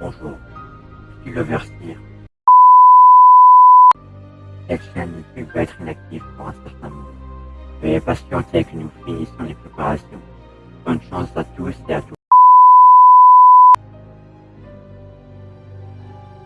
Bonjour, je suis le versier. Cette chaîne YouTube va être inactive pour un certain moment. Veuillez patienter que nous finissons les préparations. Bonne chance à tous et à toutes.